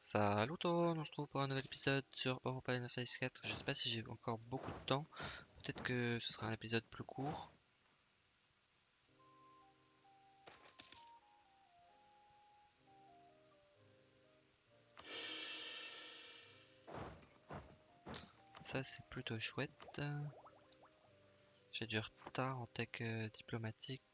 Salut tout le monde, on se retrouve pour un nouvel épisode sur Europa Universalis 4. Je sais pas si j'ai encore beaucoup de temps. Peut-être que ce sera un épisode plus court. Ça c'est plutôt chouette. J'ai du retard en tech euh, diplomatique.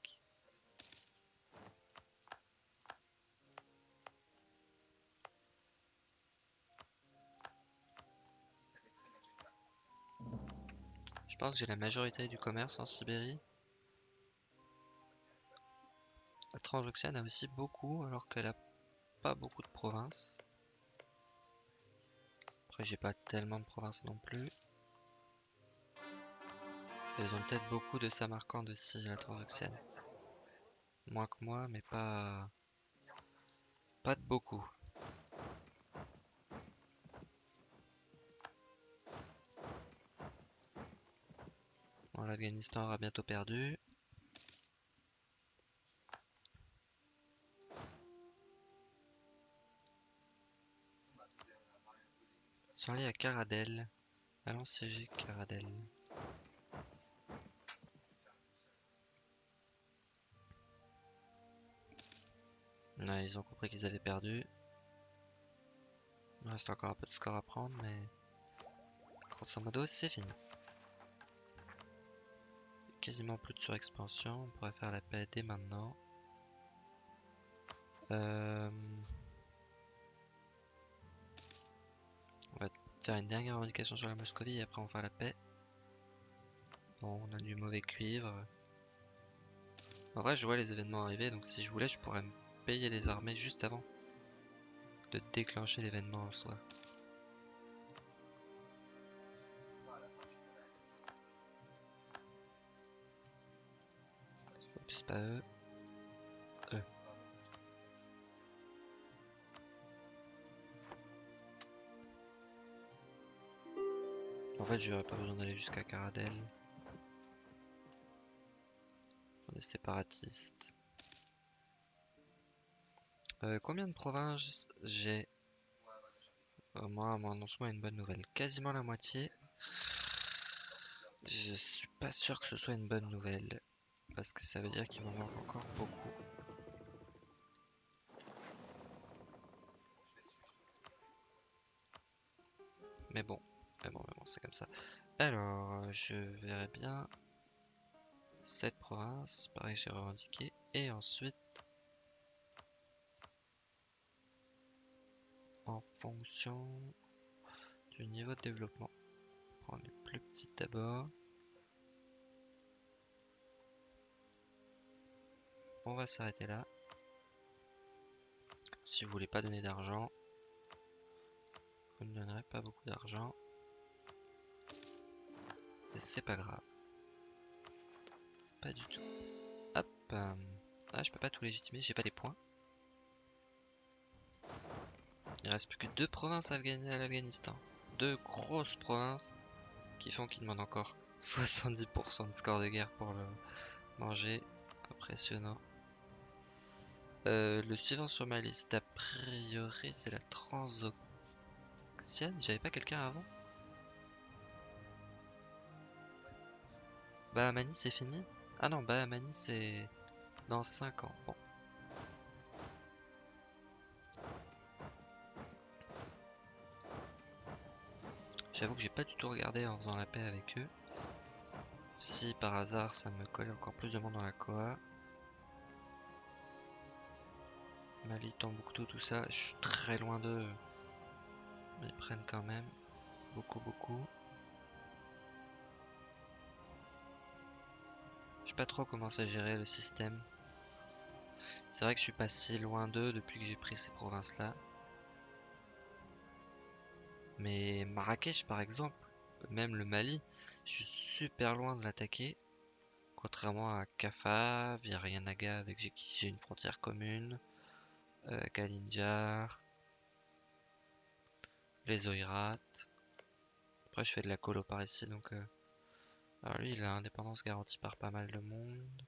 Je pense que j'ai la majorité du commerce en Sibérie. La Transoxiane a aussi beaucoup, alors qu'elle a pas beaucoup de provinces. Après, j'ai pas tellement de provinces non plus. Ils ont peut-être beaucoup de Samarcande aussi, la Transoxiane. Moins que moi, mais pas... Pas de beaucoup. L'Afghanistan aura bientôt perdu. Sont allés à Caradel. Allons siéger Caradel. Ouais, ils ont compris qu'ils avaient perdu. Il reste encore un peu de score à prendre, mais grosso modo, c'est fini. Quasiment plus de surexpansion, on pourrait faire la paix dès maintenant. Euh, on va faire une dernière revendication sur la Moscovie et après on va faire la paix. Bon, on a du mauvais cuivre. En vrai, je vois les événements arriver, donc si je voulais, je pourrais me payer des armées juste avant de déclencher l'événement en soi. Pas eux. En fait, j'aurais pas besoin d'aller jusqu'à Caradel. Des séparatistes. Euh, combien de provinces j'ai? Euh, Moi, mon annoncement a une bonne nouvelle. Quasiment la moitié. Je suis pas sûr que ce soit une bonne nouvelle. Parce que ça veut dire qu'il m'en manque encore beaucoup. Mais bon, mais bon, mais bon, c'est comme ça. Alors, je verrai bien cette province. Pareil, j'ai revendiqué. Et ensuite, en fonction du niveau de développement. Prendre les plus petites d'abord. On va s'arrêter là. Si vous voulez pas donner d'argent, vous ne donnerez pas beaucoup d'argent. C'est pas grave. Pas du tout. Hop. euh, Ah, je peux pas tout légitimer, j'ai pas les points. Il reste plus que deux provinces à l'Afghanistan. Deux grosses provinces qui font qu'il demande encore 70% de score de guerre pour le manger. Impressionnant. Euh, le suivant sur ma liste, a priori, c'est la Transoxiane. J'avais pas quelqu'un avant Bahamani, c'est fini? Ah non, Bahamani, c'est dans 5 ans. Bon. J'avoue que j'ai pas du tout regardé en faisant la paix avec eux. Si par hasard ça me collait encore plus de monde dans la Koa. Mali, Tombouctou, tout ça, je suis très loin d'eux. Mais ils prennent quand même beaucoup, beaucoup. Je sais pas trop comment ça gérer le système. C'est vrai que je suis pas si loin d'eux depuis que j'ai pris ces provinces-là. Mais Marrakech, par exemple, même le Mali, je suis super loin de l'attaquer. Contrairement à Kaffa, Virayanaga, avec qui j'ai une frontière commune, euh, Kalinjar, les Oïrats. Après, je fais de la colo par ici, donc. euh, Alors, lui, il a indépendance garantie par pas mal de monde.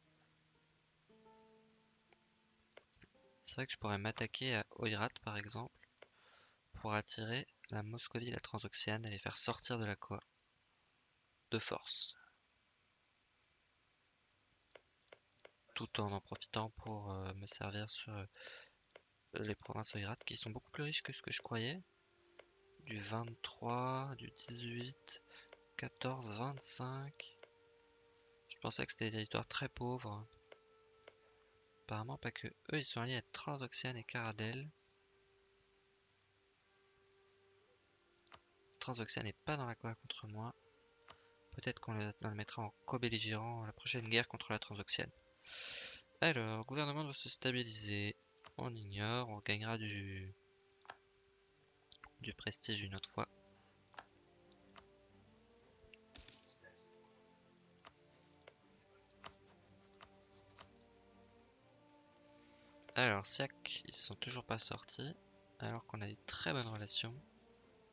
C'est vrai que je pourrais m'attaquer à Oirat, par exemple. pour attirer la Moscovie la Transoxiane et les faire sortir de la Coa de force. Tout en en profitant pour euh, me servir sur les provinces oirates qui sont beaucoup plus riches que ce que je croyais. Du 23, du 18, 14, 25. Je pensais que c'était des territoires très pauvres. Apparemment pas que. Eux ils sont alliés à Transoxiane et Caradel. Transoxiane n'est pas dans la Coa contre moi. Peut-être qu'on le mettra en co-belligérant la prochaine guerre contre la Transoxiane. Alors, gouvernement doit se stabiliser. On ignore, on gagnera du, prestige une autre fois. Alors, Siak, ils sont toujours pas sortis, alors qu'on a des très bonnes relations.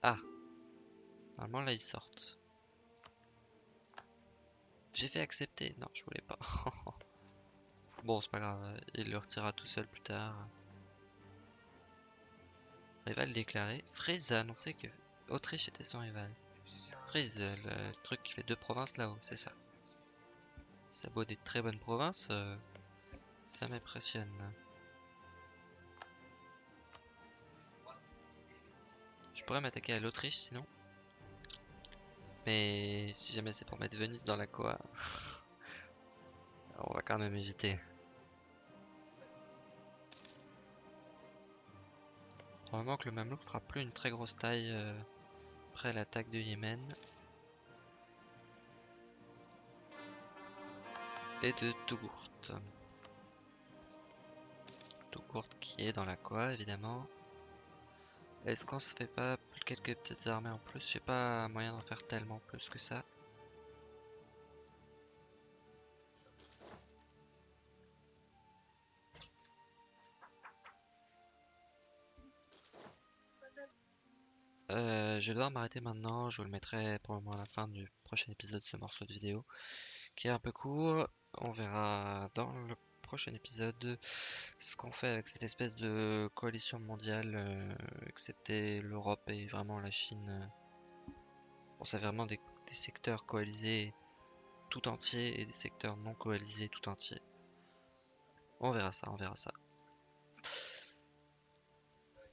Ah Normalement, là, ils sortent. J'ai fait accepter. Non, je voulais pas. bon, c'est pas grave. Il le retirera tout seul plus tard. Rival déclaré. Frise a annoncé que Autriche était son rival. Frise, le, truc qui fait deux provinces là-haut, c'est ça. Ça beau des très bonnes provinces, euh, ça m'impressionne. Je pourrais m'attaquer à l'Autriche sinon. Mais si jamais c'est pour mettre Venise dans la Coa, on va quand même éviter. Probablement que le Mamelouk fera plus une très grosse taille euh, après l'attaque de Yémen. Et de Tougourt. Tougourt qui est dans la Coa évidemment. Est-ce qu'on se fait pas quelques petites armées en plus? J'ai pas moyen d'en faire tellement plus que ça. Euh, je devoir m'arrêter maintenant, je vous le mettrai probablement à la fin du prochain épisode de ce morceau de vidéo qui est un peu court. On verra dans le prochain épisode ce qu'on fait avec cette espèce de coalition mondiale, euh, excepté l'Europe et vraiment la Chine. Bon, c'est vraiment des, secteurs coalisés tout entiers et des secteurs non coalisés tout entiers. On verra ça, on verra ça.